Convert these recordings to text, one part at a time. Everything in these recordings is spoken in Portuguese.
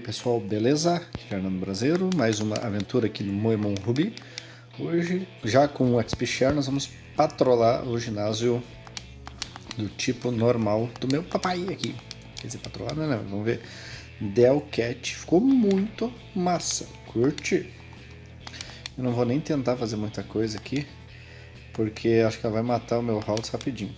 aí pessoal, beleza? Aqui é Fernando Brasileiro, mais uma aventura aqui no Moemon Ruby. Hoje, já com o XP Share, nós vamos patrolar o ginásio do tipo normal do meu papai aqui. Quer dizer, patrolar não, não, vamos ver. Delcat, ficou muito massa, curte. Eu não vou nem tentar fazer muita coisa aqui, porque acho que ela vai matar o meu Haltz rapidinho.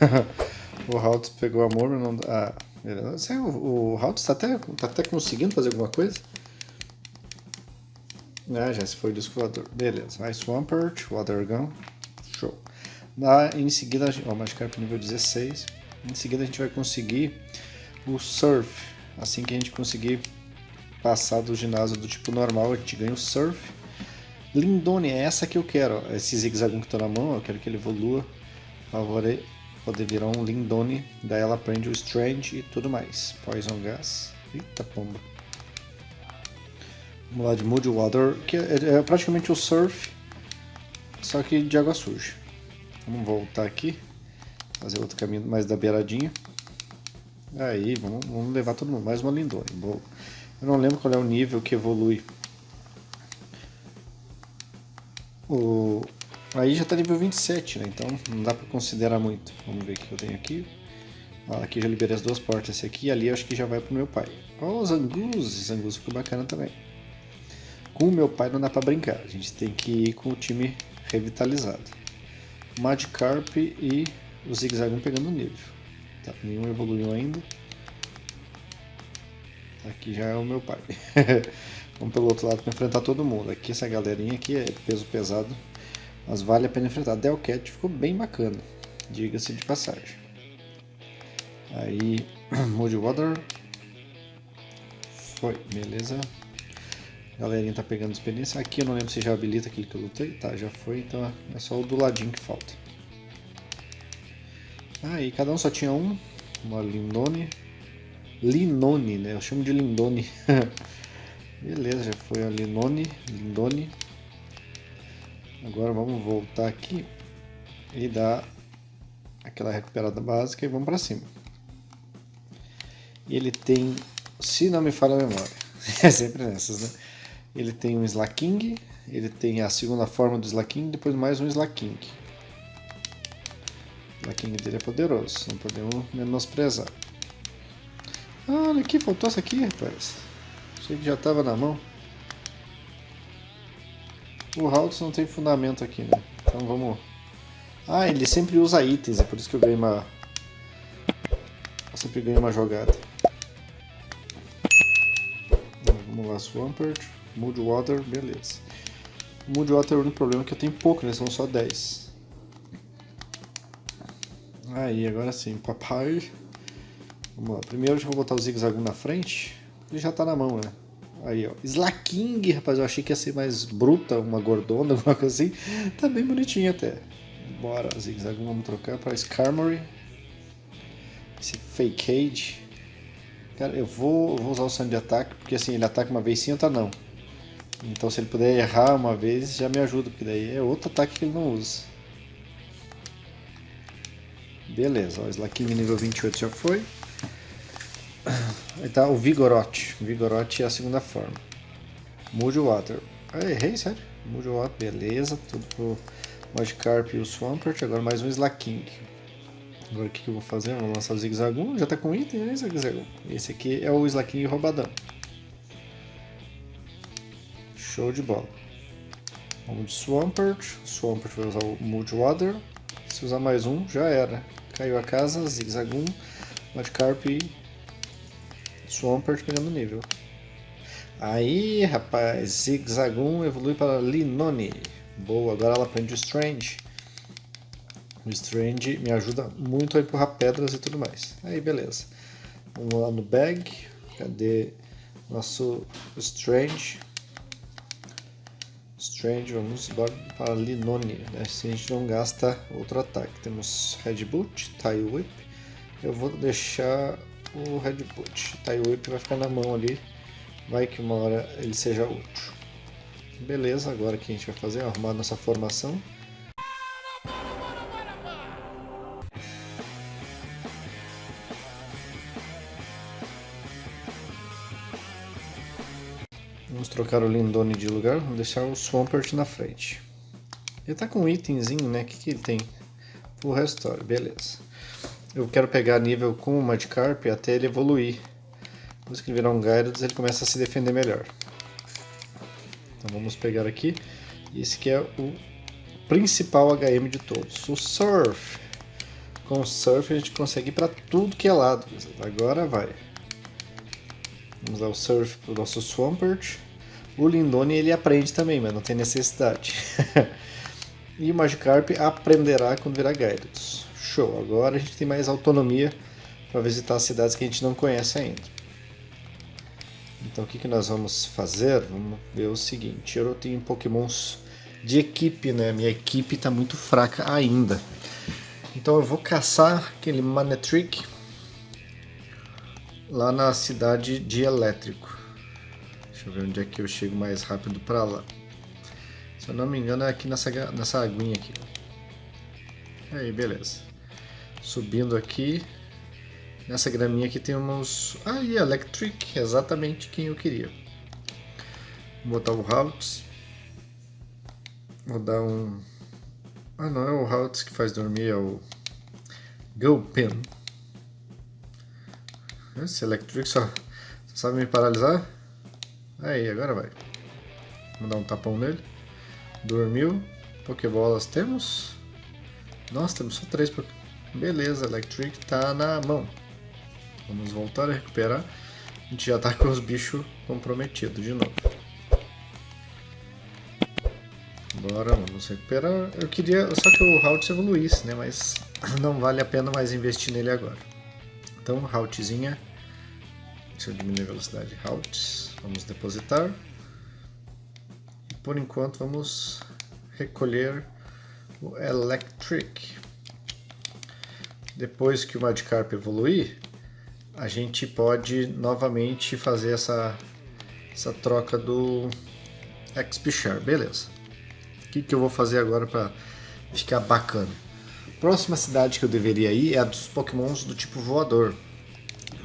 O Haltz pegou amor, não dá. Ah, o, o Haltz tá até, tá até conseguindo fazer alguma coisa? Ah, já se foi o disco voador. Beleza. Ice Swampert, Water Gun. Show. Na, em seguida, ó, Magikarp nível 16. Em seguida a gente vai conseguir o Surf. Assim que a gente conseguir passar do ginásio do tipo normal, a gente ganha o Surf. Lindone, é essa que eu quero. Ó. Esse zigue-zague que tá na mão, eu quero que ele evolua. Favore poder virar um Lindone, daí ela aprende o Strange e tudo mais. Poison Gas. Eita pomba. Vamos lá de Moody Water, que é, é, praticamente o Surf, só que de água suja. Vamos voltar aqui, fazer outro caminho mais da beiradinha. Aí, vamos, vamos levar todo mundo. Mais uma Lindone. Boa. Eu não lembro qual é o nível que evolui o, Aí já está nível 27, né? Então não dá para considerar muito. Vamos ver o que eu tenho aqui. Aqui já liberei as duas portas. Esse aqui e ali acho que já vai pro meu pai. Ó, oh, Zangus. Zangus ficou bacana também. Com o meu pai não dá para brincar. A gente tem que ir com o time revitalizado. Magikarp e o Zigzagoon pegando nível. Tá, nenhum evoluiu ainda. Aqui já é o meu pai. Vamos pelo outro lado para enfrentar todo mundo. Aqui essa galerinha aqui é peso pesado mas vale a pena enfrentar. Delcat ficou bem bacana, diga-se de passagem. Aí, Moody Water. Foi, beleza. A galerinha tá pegando experiência. Aqui eu não lembro se já habilita aquele que eu lutei. Tá, já foi, então é só o do ladinho que falta. Aí, cada um só tinha um. Uma Lindone. Linone, né? Eu chamo de Lindone. beleza, já foi a Linone. Lindone. Agora vamos voltar aqui e dar aquela recuperada básica e vamos para cima. Ele tem, se não me falha a memória, é sempre nessas, né? Ele tem um Slaking, ele tem a segunda forma do Slaking, depois mais um Slaking. O Slaking dele é poderoso, não podemos menosprezar. Ah, olha aqui, faltou essa aqui, rapaz. Achei que já estava na mão. O Haltz não tem fundamento aqui, né? Então vamos... Ah, ele sempre usa itens, é por isso que eu ganhei uma... Eu sempre ganhei uma jogada. Vamos lá, Swampert, Mood Water, beleza. Mood Water, o único problema é que eu tenho pouco, né? São só 10. Aí, agora sim, papai. Vamos lá, primeiro eu vou botar o zigue-zague na frente. Ele já tá na mão, né? Aí, ó. Slaking, rapaz. Eu achei que ia ser mais bruta, uma gordona, alguma coisa assim. Tá bem bonitinho até. Bora, zigue-zague. Vamos trocar para Skarmory. Esse Fake Cage. Cara, eu vou, vou usar o Sand de ataque, porque assim, ele ataca uma vez sim, outra não. Então se ele puder errar uma vez, já me ajuda, porque daí é outro ataque que ele não usa. Beleza, ó, Slaking nível 28 já foi. Tá o Vigorote. Vigorote é a segunda forma. Moody Water. Ah, errei, sério? Moody Water, beleza. Tudo pro Magikarp e o Swampert. Agora mais um Slaking. Agora o que, que eu vou fazer? Vou lançar o Zigzagoon. Já tá com item, né, Zigzagoon? Esse aqui é o Slaking roubadão. Show de bola. Vamos de Swampert. Swampert vai usar o Moody Water. Se usar mais um, já era. Caiu a casa, Zigzagoon, Magikarp e Swampert pegando nível. Aí, rapaz, Zigzagoon evolui para Linone. Boa, agora ela aprende o Strange. O Strange me ajuda muito a empurrar pedras e tudo mais. Aí, beleza. Vamos lá no bag. Cadê nosso Strange? Strange, vamos para Linone. Né? Assim a gente não gasta outro ataque. Temos Red Boot, Tie Whip. Eu vou deixar o headbutt. Tá, e o whip vai ficar na mão ali, vai que uma hora ele seja útil. Beleza, agora o que a gente vai fazer é arrumar nossa formação. Vamos trocar o Lindone de lugar, vamos deixar o Swampert na frente. Ele tá com um itemzinho, né? O que, que ele tem? O Restore, beleza. Eu quero pegar nível com o Magikarp até ele evoluir. Depois que ele virar um Gyarados, ele começa a se defender melhor. Então vamos pegar aqui. Esse que é o principal HM de todos, o Surf. Com o Surf a gente consegue ir para tudo que é lado. Agora vai. Vamos dar o Surf para o nosso Swampert. O Lindone ele aprende também, mas não tem necessidade. e o Magikarp aprenderá quando virar Gyarados. Show, agora a gente tem mais autonomia para visitar cidades que a gente não conhece ainda. Então o que, que nós vamos fazer? Vamos ver o seguinte, eu tenho pokémons de equipe, né? Minha equipe está muito fraca ainda. Então eu vou caçar aquele Manetrick lá na cidade de Elétrico. Deixa eu ver onde é que eu chego mais rápido para lá. Se eu não me engano é aqui nessa, nessa aguinha aqui. Aí, beleza. Subindo aqui. Nessa graminha aqui tem uns... Ah, e Electric, exatamente quem eu queria. Vou botar o Haltz. Vou dar um... Ah, não é o Haltz que faz dormir, é o... Gulpin. Esse Electric só, só sabe me paralisar. Aí, agora vai. Vamos dar um tapão nele. Dormiu. Pokébolas temos. Nossa, temos só três. Beleza, Electric tá na mão. Vamos voltar a recuperar. A gente já tá com os bichos comprometidos de novo. Bora, vamos recuperar. Eu queria só que o Halt evoluísse, né? Mas não vale a pena mais investir nele agora. Então, routzinha. Deixa eu diminuir a velocidade. Routes. Vamos depositar. E por enquanto vamos recolher o Electric. Depois que o Magikarp evoluir, a gente pode novamente fazer essa, essa troca do XP Beleza. O que, que eu vou fazer agora para ficar bacana? próxima cidade que eu deveria ir é a dos pokémons do tipo voador.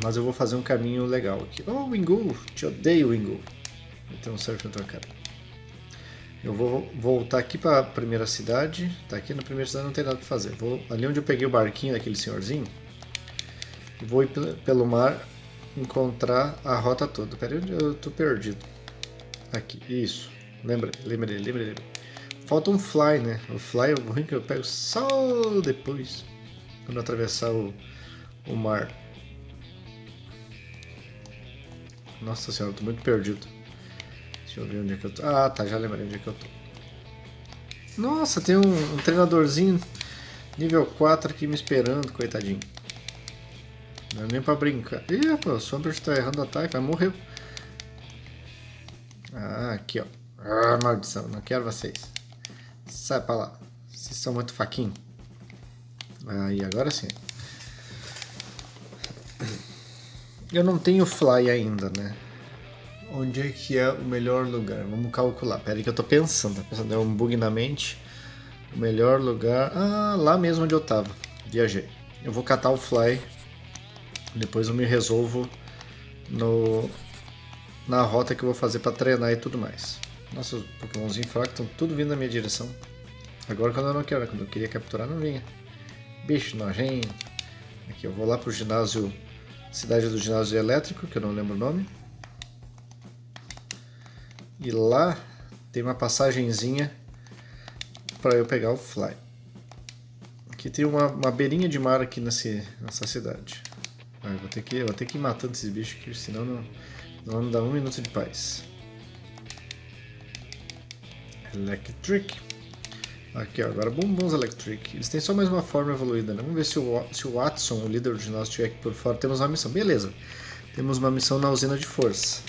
Mas eu vou fazer um caminho legal aqui. Oh, Wingu! Te odeio, Wingu! Então, certo trocado. Eu vou voltar aqui para a primeira cidade. Tá aqui na primeira cidade não tem nada para fazer. Vou ali onde eu peguei o barquinho daquele senhorzinho. Vou ir pelo mar encontrar a rota toda. Pera aí, eu tô perdido. Aqui, isso. Lembrei, lembrei, lembrei, lembrei. Falta um fly, né? O fly é ruim que eu pego só depois. Quando atravessar o, o mar. Nossa senhora, eu tô muito perdido. Deixa eu ver onde é que eu tô. Ah, tá, já lembrei onde é que eu tô. Nossa, tem um, um treinadorzinho nível 4 aqui me esperando, coitadinho. Não é nem pra brincar. Ih, pô, o Swampert tá errando o ataque, vai morrer. Ah, aqui ó. Ah, maldição, não quero vocês. Sai pra lá. Vocês são muito faquinho. Aí, agora sim. Eu não tenho fly ainda, né? Onde é que é o melhor lugar? Vamos calcular. Pera aí que eu tô pensando. Tá pensando, é um bug na mente. O melhor lugar... Ah, lá mesmo onde eu tava. Viajei. Eu vou catar o fly. Depois eu me resolvo no... na rota que eu vou fazer para treinar e tudo mais. Nossa, os pokémonzinhos fracos estão tudo vindo na minha direção. Agora quando eu não quero, quando eu queria capturar não vinha. Bicho nojento. Aqui eu vou lá pro ginásio, cidade do ginásio elétrico, que eu não lembro o nome. E lá tem uma passagenzinha para eu pegar o fly. Aqui tem uma, uma beirinha de mar aqui nesse, nessa cidade. Ah, vou ter que, vou ter que ir matando esses bichos aqui, senão não, não me dá um minuto de paz. Electric. Aqui, ó, agora Bombons Electric. Eles têm só mais uma forma evoluída, né? Vamos ver se o, se o Watson, o líder do ginásio, estiver aqui por fora. Temos uma missão. Beleza. Temos uma missão na usina de força.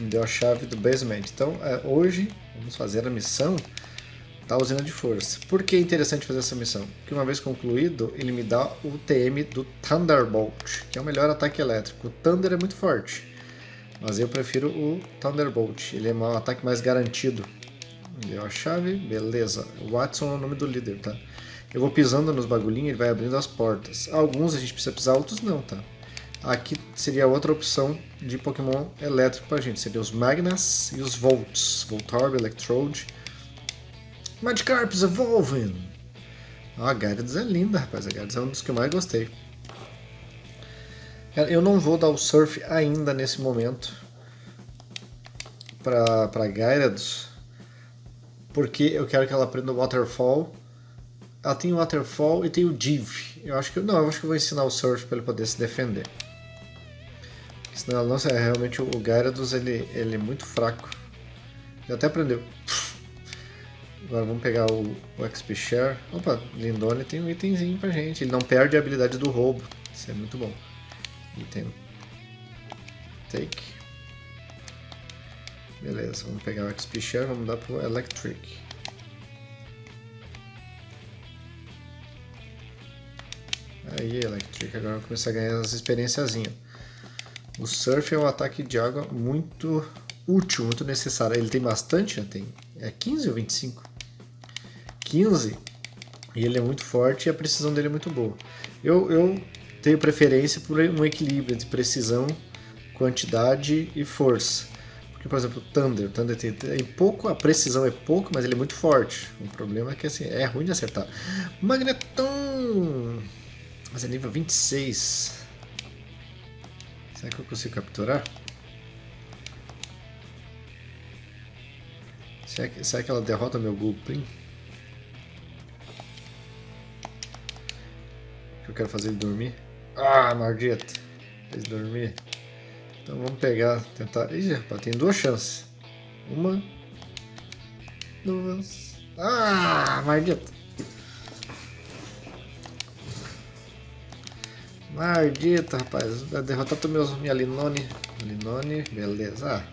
Me deu a chave do basement. Então, é, hoje, vamos fazer a missão da usina de força. Por que é interessante fazer essa missão? Porque uma vez concluído, ele me dá o TM do Thunderbolt, que é o melhor ataque elétrico. O Thunder é muito forte. Mas eu prefiro o Thunderbolt, ele é um ataque mais garantido. Deu a chave, beleza. Watson é o nome do líder, tá? Eu vou pisando nos bagulhinhos, ele vai abrindo as portas. Alguns a gente precisa pisar, outros não, tá? Aqui seria outra opção de Pokémon elétrico pra gente. Seria os Magnas e os Volts. Voltorb, Electrode. Magikarps Evolving! Ó, a Gyarados é linda, rapaz. A Gyarados é um dos que eu mais gostei. Eu não vou dar o Surf ainda nesse momento pra, pra Gyarados. Porque eu quero que ela aprenda o Waterfall. Ela tem o Waterfall e tem o Div. Eu acho que não, eu acho que eu vou ensinar o Surf para ele poder se defender. Senão, nossa, é realmente o Gyarados ele, ele é muito fraco. Ele até aprendeu. Agora vamos pegar o, o XP Share. Opa, Lindone tem um itemzinho pra gente. Ele não perde a habilidade do roubo. Isso é muito bom. Item. Take. Beleza, vamos pegar o XP Share, vamos dar pro Electric. Aí, Electric, agora vamos começar a ganhar as experiênciazinhas. O Surf é um ataque de água muito útil, muito necessário. Ele tem bastante? Tem. É 15 ou 25? 15 e ele é muito forte e a precisão dele é muito boa. Eu, eu tenho preferência por um equilíbrio entre precisão, quantidade e força. Porque, por exemplo, o Thunder, o Thunder tem, tem pouco, a precisão é pouco, mas ele é muito forte. O problema é que assim, é ruim de acertar. Magneton! Mas é nível 26. Será que eu consigo capturar? Será que, será que ela derrota meu Gulpin? eu quero fazer ele dormir. Ah, maldito. Fez dormir. Então vamos pegar, tentar... Ih, rapaz, tem duas chances. Uma... Duas... Ah, maldito. Maldito, rapaz. Derrotar meus, minha Linone. Linone, beleza. Ah,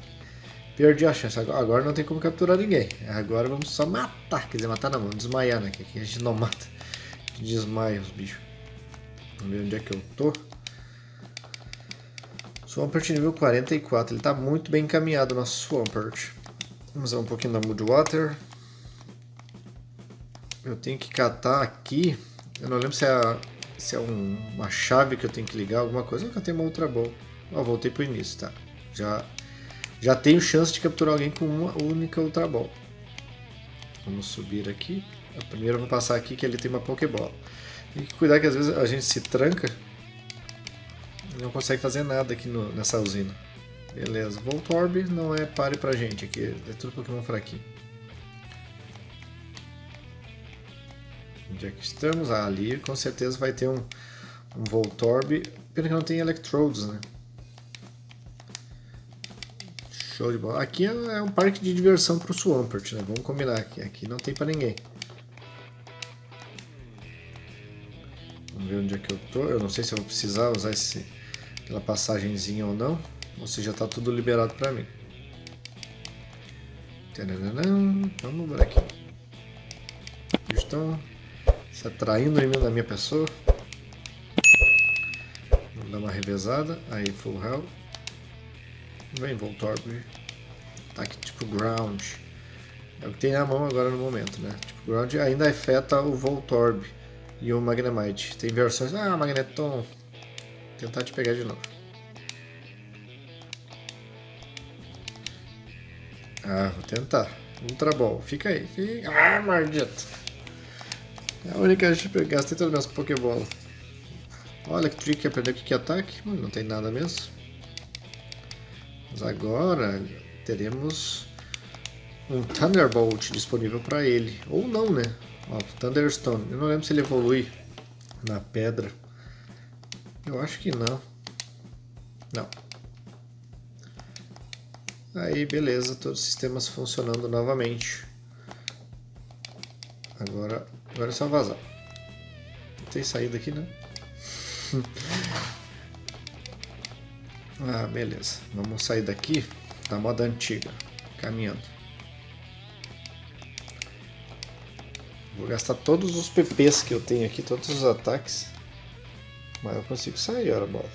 perdi a chance. Agora não tem como capturar ninguém. Agora vamos só matar. Quer dizer, matar não, vamos desmaiar, né? Que aqui a gente não mata. A desmaia os bichos. Vamos ver onde é que eu tô. Swampert nível 44. Ele está muito bem encaminhado, nosso Swampert. Vamos usar um pouquinho da Moodwater. Eu tenho que catar aqui. Eu não lembro se é, se é um, uma chave que eu tenho que ligar, alguma coisa. Eu catei uma Ultra Ball. Ó, voltei pro início, tá? Já, já tenho chance de capturar alguém com uma única Ultra Ball. Vamos subir aqui. Primeiro eu vou passar aqui que ele tem uma Pokébola. Tem que cuidar que às vezes a gente se tranca e não consegue fazer nada aqui no, nessa usina. Beleza, Voltorb não é pare pra gente aqui, é tudo Pokémon fraquinho. Onde é que estamos? Ah, ali com certeza vai ter um, um Voltorb. Pena que não tem Electrodes, né? Show de bola. Aqui é, é um parque de diversão pro Swampert, né? Vamos combinar aqui. Aqui não tem pra ninguém. Vamos ver onde é que eu tô. Eu não sei se eu vou precisar usar esse, aquela passagenzinha ou não. Ou se já está tudo liberado para mim. Vamos ver aqui. Estão se atraindo em da minha pessoa. Vamos dar uma revezada. Aí, full hell. Vem, Voltorb. Ataque tipo ground. É o que tem na mão agora no momento, né? Tipo ground ainda afeta o Voltorb e o Magnemite. Tem versões... Ah, Magneton... Vou tentar te pegar de novo. Ah, vou tentar. Ultra Ball. Fica aí. Fica... Ah, maldito. É a única que eu gastei todas as minhas Pokébola. Olha que trick aprendeu que é ataque. Hum, não tem nada mesmo. Mas agora teremos um Thunderbolt disponível para ele. Ou não, né? Ó, Thunderstone. Eu não lembro se ele evolui na pedra. Eu acho que não. Não. Aí, beleza. Todos os sistemas funcionando novamente. Agora, agora é só vazar. Não tem saída aqui, né? ah, beleza. Vamos sair daqui da moda antiga. Caminhando. Vou gastar todos os PPs que eu tenho aqui, todos os ataques. Mas eu consigo sair, ora bola.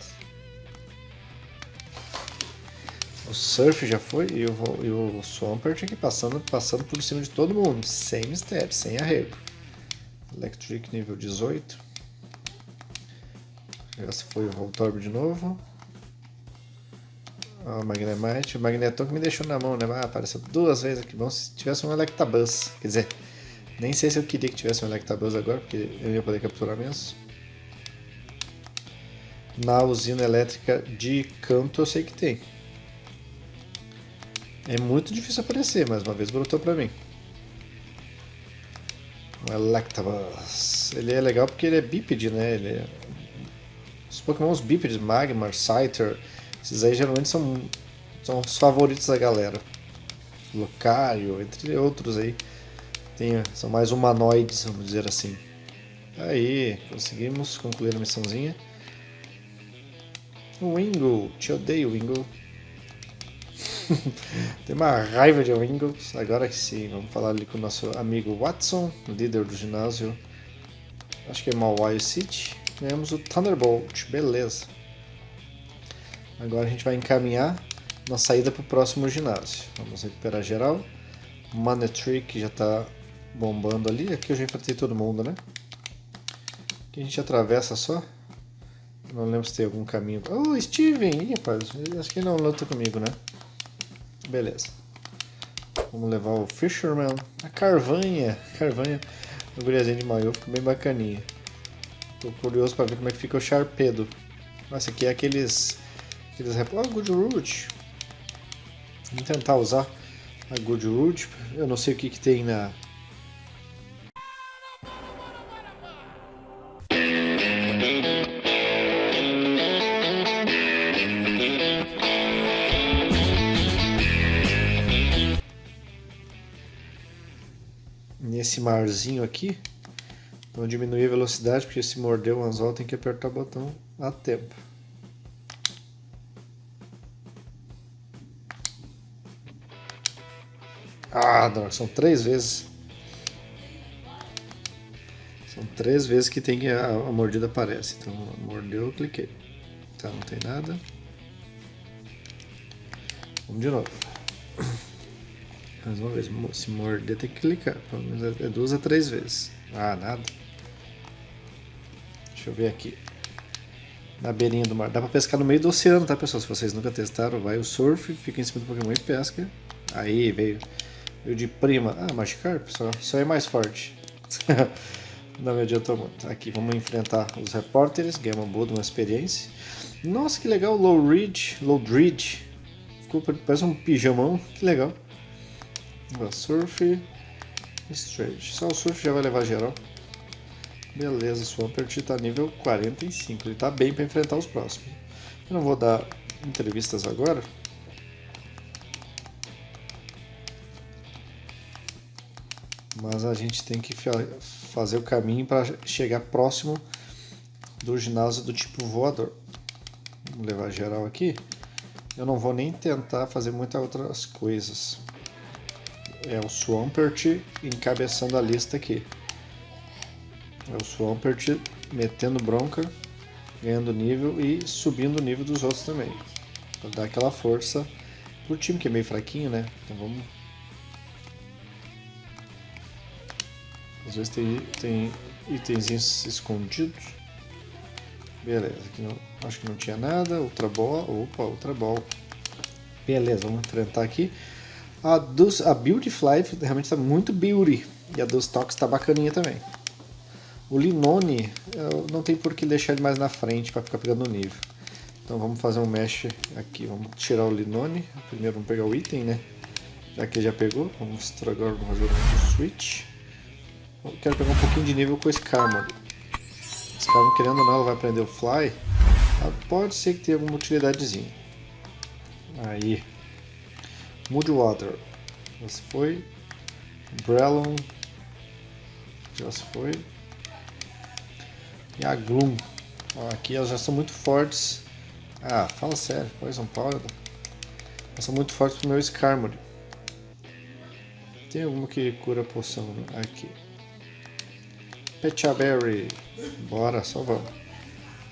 O Surf já foi e o, e o Swampert aqui passando, passando por cima de todo mundo, sem mistério, sem arrego. Electric nível 18. Essa foi o Voltorb de novo. Ó, o Magnemite. O Magneton que me deixou na mão, né? Ah, apareceu duas vezes aqui. Bom se tivesse um Electabuzz. Quer dizer, nem sei se eu queria que tivesse um Electabuzz agora, porque eu ia poder capturar mesmo. Na usina elétrica de canto eu sei que tem. É muito difícil aparecer, mas uma vez brotou pra mim. O Electabuzz. Ele é legal porque ele é bípede, né? Ele é... Os pokémons bípedes, Magmar, Scyther, esses aí geralmente são, são os favoritos da galera. Lucario, entre outros aí. Tem, são mais humanoides, vamos dizer assim. Aí, conseguimos concluir a missãozinha. Wingo, te odeio, Wingo. Tem uma raiva de Wingles. Agora que sim, vamos falar ali com o nosso amigo Watson, líder do ginásio. Acho que é Mawai City. Ganhamos o Thunderbolt, beleza. Agora a gente vai encaminhar na saída para o próximo ginásio. Vamos recuperar geral. Manetry que já está bombando ali. Aqui eu já enfrentei todo mundo, né? Aqui a gente atravessa só. Não lembro se tem algum caminho. Oh, Steven! Ih, rapaz, acho que ele não luta comigo, né? Beleza. Vamos levar o Fisherman. A Carvanha. Carvanha. O guriazinho de maiô ficou bem bacaninha. Tô curioso para ver como é que fica o Sharpedo. Nossa, aqui é aqueles... aqueles. Oh, Good Root. Vamos tentar usar a Good Root. Eu não sei o que, que tem na... nesse marzinho aqui. Vamos diminuir a velocidade, porque se morder o anzol tem que apertar o botão a tempo. Ah, droga, são três vezes. São três vezes que tem que a, a mordida aparece. Então, mordeu, eu cliquei. Tá, não tem nada. Vamos de novo. Mais uma vez, se morder tem que clicar, pelo menos é duas a três vezes. Ah, nada. Deixa eu ver aqui. Na beirinha do mar. Dá pra pescar no meio do oceano, tá pessoal? Se vocês nunca testaram, vai o surf, fica em cima do Pokémon e pesca. Aí, veio. Veio de prima. Ah, Magikarp, só, só é mais forte. Não me adiantou muito. Aqui, vamos enfrentar os repórteres, ganhar uma boa uma experiência. Nossa, que legal, Low Ridge, Low Ridge. Ficou, parece um pijamão, que legal. Surf Strange. Só o Surf já vai levar geral. Beleza, Swampert está nível 45. Ele está bem para enfrentar os próximos. Eu não vou dar entrevistas agora. Mas a gente tem que fazer o caminho para chegar próximo do ginásio do tipo voador. Vamos levar geral aqui. Eu não vou nem tentar fazer muitas outras coisas é o Swampert encabeçando a lista aqui. É o Swampert metendo bronca, ganhando nível e subindo o nível dos outros também. Pra dar aquela força pro time que é meio fraquinho, né? Então vamos. Às vezes tem, tem itenzinhos escondidos. Beleza, aqui não, acho que não tinha nada. Ultra Ball. Opa, Ultra Ball. Beleza, vamos enfrentar aqui. A, dos, a realmente está muito beauty. E a dos Tox está bacaninha também. O Linone, não tem por que deixar ele mais na frente para ficar pegando nível. Então vamos fazer um mesh aqui. Vamos tirar o Linone. Primeiro vamos pegar o item, né? Já que já pegou. Vamos mostrar agora o jogo Switch. Eu quero pegar um pouquinho de nível com o Skarmory. Skarmory, querendo ou não, ela vai aprender o Fly. Pode ser que tenha alguma utilidadezinha. Aí. Moodwater. Já se foi. Brellon. Já se foi. E a Gloom. Aqui elas já são muito fortes. Ah, fala sério. Poison Powder. Elas são muito fortes pro meu Skarmory. Tem alguma que cura poção né? aqui. Pechaberry. Bora, só vamos.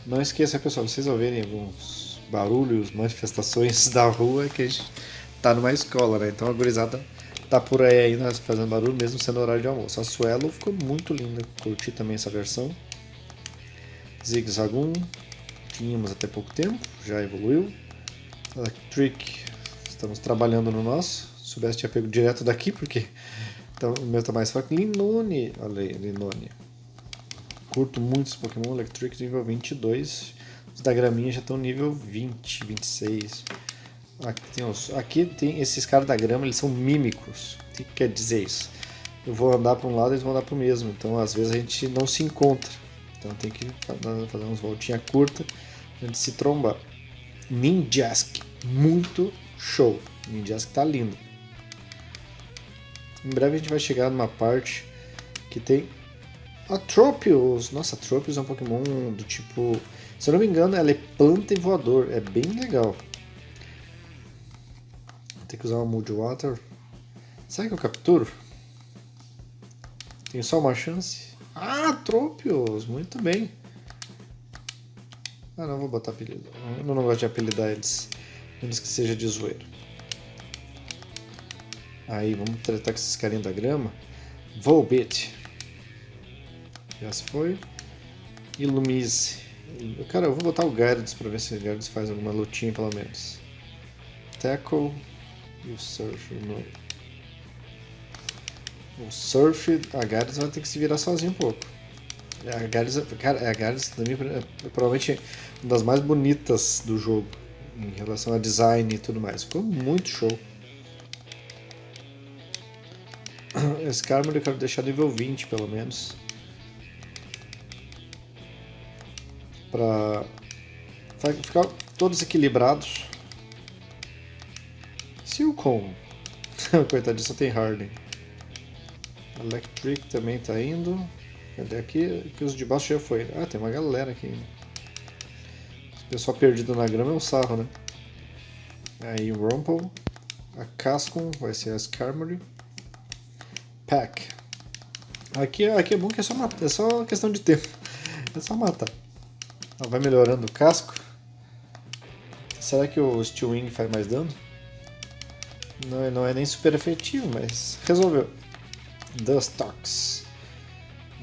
Não esqueça, pessoal, vocês ouvirem alguns barulhos, manifestações da rua que a gente tá numa escola, né? Então a gurizada tá por aí ainda fazendo barulho, mesmo sendo horário de almoço. A Suelo ficou muito linda, curti também essa versão. Zigzagoon, tínhamos até pouco tempo, já evoluiu. Electric, estamos trabalhando no nosso. Se soubesse, tinha pego direto daqui, porque então, o meu tá mais fraco. Linone, olha aí, Linone. Curto muito esse Pokémon Electric nível 22. Os da graminha já estão nível 20, 26. Aqui tem, os, aqui tem esses caras da grama, eles são mímicos. O que quer dizer isso? Eu vou andar para um lado e eles vão andar para o mesmo. Então, às vezes, a gente não se encontra. Então, tem que fazer umas voltinhas curtas antes de se trombar. Ninjask, muito show. Ninjask tá lindo. Em breve a gente vai chegar numa parte que tem Atropios. Nossa, Atropios é um Pokémon do tipo... Se eu não me engano, ela é planta e voador. É bem legal. Ter que usar uma Mood Water. Será que eu capturo? Tenho só uma chance. Ah, Atropios! Muito bem. Ah, não vou botar apelido. Eu não gosto de apelidar eles. Menos que seja de zoeiro. Aí, vamos tratar com esses carinhos da grama. Volbit. Já se foi. Ilumise. Cara, eu vou botar o Gyarados pra ver se o Gyarados faz alguma lutinha pelo menos. Tackle e o Surf. No... O Surf, a Gyarados vai ter que se virar sozinho um pouco. A Gyarados, cara, a Gyarados também é provavelmente uma das mais bonitas do jogo em relação a design e tudo mais. Ficou muito show. Esse Carmen eu quero deixar nível 20 pelo menos. Pra ficar todos equilibrados. Silcon. Coitadinho, só tem Harden. Electric também tá indo. Cadê aqui? Que os de baixo já foi. Ah, tem uma galera aqui. Esse pessoal perdido na grama é um sarro, né? Aí o Rumple. A Cascon vai ser a Skarmory. Pack. Aqui, aqui é bom que é só, matar, é só questão de tempo. É só matar. Ela vai melhorando o casco. Será que o Steel Wing faz mais dano? Não, é, não é nem super efetivo, mas resolveu. Dustox.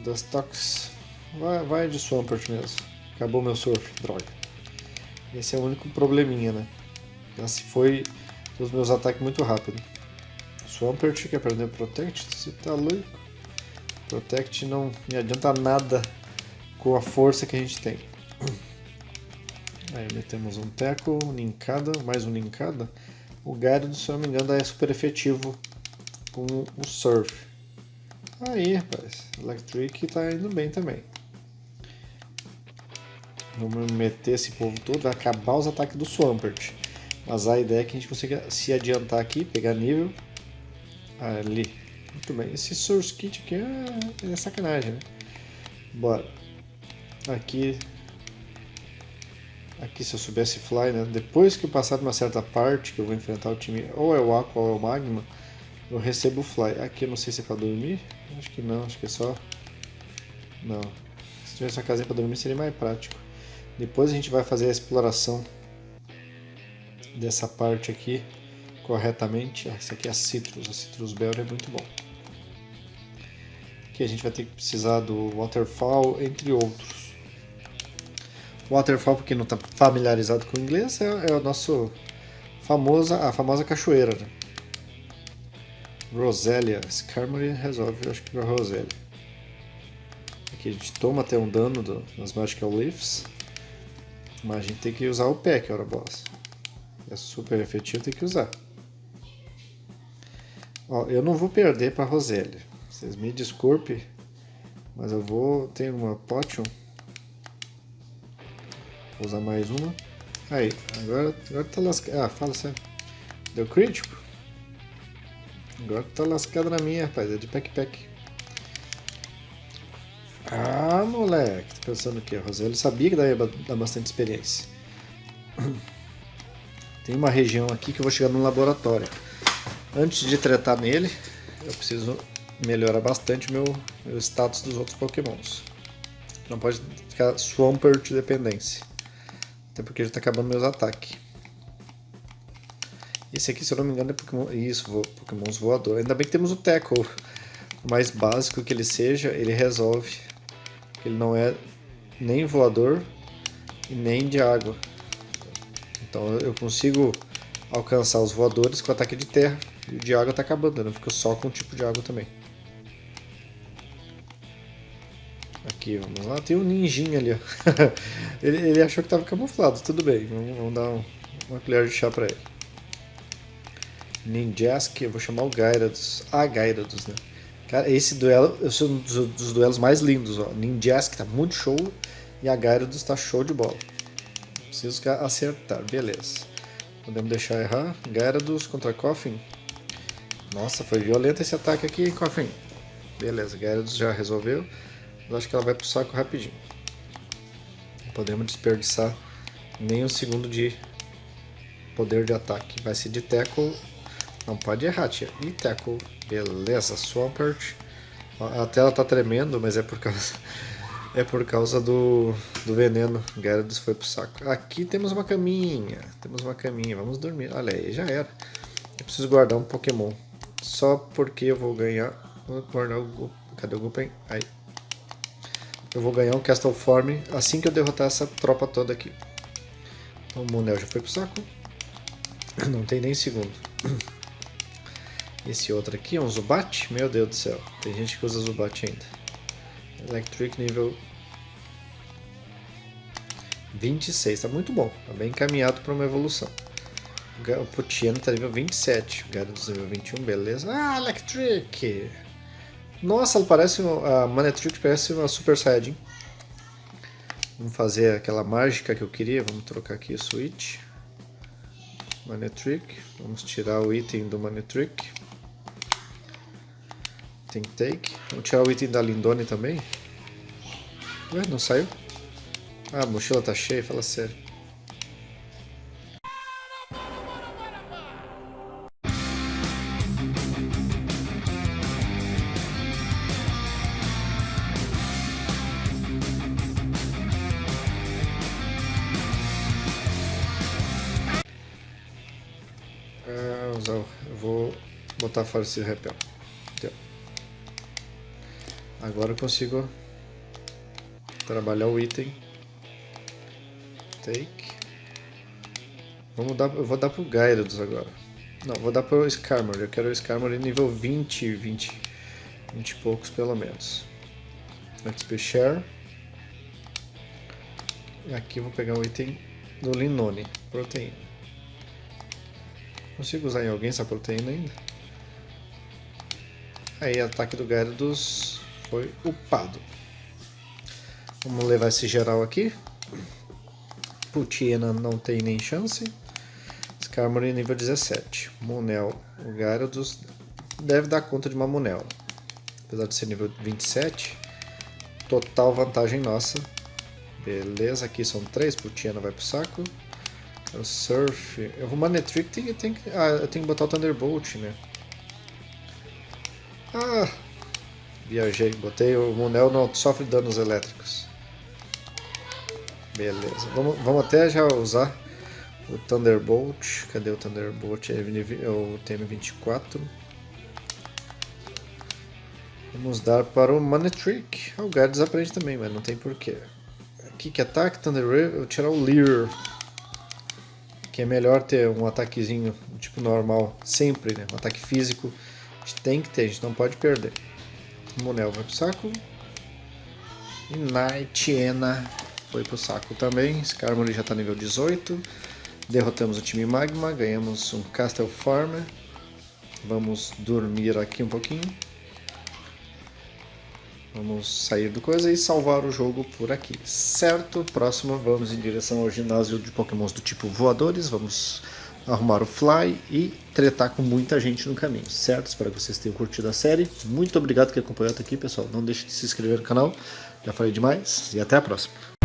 Dustox. Vai, vai de Swampert mesmo. Acabou meu surf, droga. Esse é o único probleminha, né? Já se foi os meus ataques muito rápido. Swampert quer aprender Protect? Você tá louco? Protect não me adianta nada com a força que a gente tem. Aí metemos um Tackle, um Ninkada, mais um Ninkada. O Gyarados, se não me engano, é super efetivo com o Surf. Aí, rapaz, Electric tá indo bem também. Vamos meter esse povo todo, vai acabar os ataques do Swampert. Mas a ideia é que a gente consiga se adiantar aqui, pegar nível Ali. Muito bem. Esse Source Kit aqui é, é sacanagem, né? Bora. Aqui... Aqui se eu soubesse Fly, né? Depois que eu passar de uma certa parte, que eu vou enfrentar o time, ou é o Aqua ou é o Magma, eu recebo o Fly. Aqui eu não sei se é pra dormir. Acho que não, acho que é só... Não. Se tivesse uma casinha pra dormir seria mais prático. Depois a gente vai fazer a exploração dessa parte aqui corretamente. Esse aqui é a Citrus, a Citrus Bell é muito bom. Aqui a gente vai ter que precisar do Waterfall, entre outros. Waterfall, porque não está familiarizado com o inglês, é, é, o nosso famosa, a famosa cachoeira. Né? Roselia, Skarmory resolve, acho que para Roselia. Aqui a gente toma até um dano do, das Magical Leaves, mas a gente tem que usar o Pack, hora boss. É super efetivo, tem que usar. Ó, eu não vou perder para Rosélia. Vocês me desculpem, mas eu vou ter uma potion. Vou usar mais uma. Aí, agora, agora tá lascado. Ah, fala sério. Deu crítico? Agora tá lascado na minha, rapaz. É de pack-pack. Ah, moleque. Tá pensando o quê? A Rosélia sabia que daria dar bastante experiência. Tem uma região aqui que eu vou chegar no laboratório. Antes de tratar nele, eu preciso melhorar bastante o meu, meu status dos outros pokémons. Não pode ficar Swampert dependência. Até porque já está acabando meus ataques. Esse aqui, se eu não me engano, é Pokémon... Isso, Pokémons voador. Ainda bem que temos o Tackle. O mais básico que ele seja, ele resolve. Ele não é nem voador, e nem de água. Então eu consigo alcançar os voadores com ataque de terra e o de água tá acabando, não fica só com o tipo de água também. Aqui, vamos lá, tem um ninjinha ali, ele, ele, achou que tava camuflado, tudo bem, vamos, vamos dar um, uma colher de chá pra ele. Ninjask, eu vou chamar o Gyarados, ah, Gyarados, né? Cara, esse duelo, é um dos, dos duelos mais lindos, ó. Ninjask tá muito show e a Gyarados tá show de bola. Preciso acertar, beleza. Podemos deixar errar. Gyarados contra Coffin. Nossa, foi violento esse ataque aqui, Coffin. Beleza, Gyarados já resolveu. Mas acho que ela vai pro saco rapidinho. Não podemos desperdiçar nem um segundo de poder de ataque. Vai ser de tackle. Não pode errar, tia. E tackle. Beleza, Swampert. A tela tá tremendo, mas é por causa é por causa do, do veneno. Gyarados foi pro saco. Aqui temos uma caminha. Temos uma caminha. Vamos dormir. Olha aí, já era. Eu preciso guardar um Pokémon. Só porque eu vou ganhar... Vou guardar o... Cadê o Gupen? Aí. Eu vou ganhar um Castle Form assim que eu derrotar essa tropa toda aqui. Então, o Monel já foi pro saco. Não tem nem segundo. Esse outro aqui é um Zubat? Meu Deus do céu. Tem gente que usa Zubat ainda. Electric nível 26. Tá muito bom. Tá bem encaminhado para uma evolução. O Potiano tá nível 27. O Gyarados nível 21. Beleza. Ah, Electric! Nossa, ela parece... A Manetric parece uma Super Saiyajin. Vamos fazer aquela mágica que eu queria. Vamos trocar aqui o Switch. Manetric. Vamos tirar o item do Manetric. Tem take. Vamos tirar o item da Lindone também. Ué, não saiu? Ah, a mochila tá cheia, fala sério. Ah, eu vou botar fora esse repel. Agora eu consigo trabalhar o item. Take. Vamos dar, eu vou dar pro Gyarados agora. Não, vou dar pro Skarmory. Eu quero o Skarmory nível 20, 20, 20 e poucos pelo menos. XP Share. E aqui eu vou pegar o item do Linone, proteína. Consigo usar em alguém essa proteína ainda? Aí, ataque do Gyarados foi upado. Vamos levar esse geral aqui. Putiena não tem nem chance. Skarmory nível 17. Monel, o Gyarados deve dar conta de uma Monel. Apesar de ser nível 27. Total vantagem nossa. Beleza, aqui são três. Putiena vai pro saco. O Surf. Eu vou Manetric, tem, tem, ah, eu tenho que botar o Thunderbolt, né? Ah, Viajei, botei o Munel não sofre danos elétricos. Beleza, vamos, vamos até já usar o Thunderbolt. Cadê o Thunderbolt? É o TM24. Vamos dar para o Manetric. O Guard desaprende também, mas não tem porquê. Aqui que ataque, Thunder eu vou tirar o Leer. Que é melhor ter um ataquezinho tipo normal, sempre, né? Um ataque físico. A gente tem que ter, a gente não pode perder. Monel vai pro saco. E Nightiena foi pro saco também. Skarmory já tá nível 18. Derrotamos o time Magma, ganhamos um Castle Farmer. Vamos dormir aqui um pouquinho. Vamos sair do coisa e salvar o jogo por aqui, certo? Próximo, vamos em direção ao ginásio de pokémons do tipo voadores. Vamos arrumar o Fly e tretar com muita gente no caminho, certo? Espero que vocês tenham curtido a série. Muito obrigado que acompanhou até aqui, pessoal. Não deixe de se inscrever no canal. Já falei demais e até a próxima.